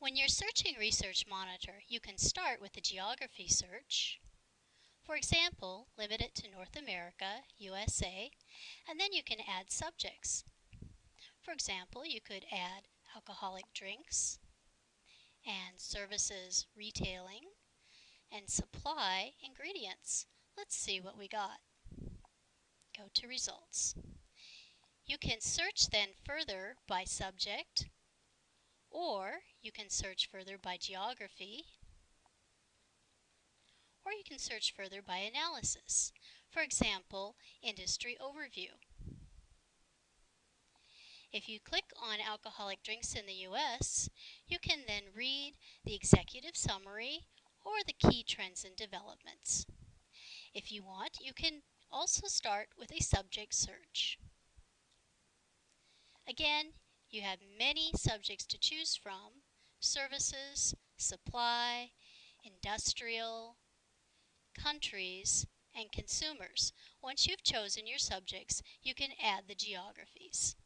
When you're searching Research Monitor, you can start with the geography search. For example, limit it to North America, USA, and then you can add subjects. For example, you could add alcoholic drinks and services retailing and supply ingredients. Let's see what we got. Go to results. You can search then further by subject or you can search further by geography, or you can search further by analysis. For example, industry overview. If you click on alcoholic drinks in the US, you can then read the executive summary or the key trends and developments. If you want, you can also start with a subject search. Again, you have many subjects to choose from, services, supply, industrial, countries, and consumers. Once you've chosen your subjects, you can add the geographies.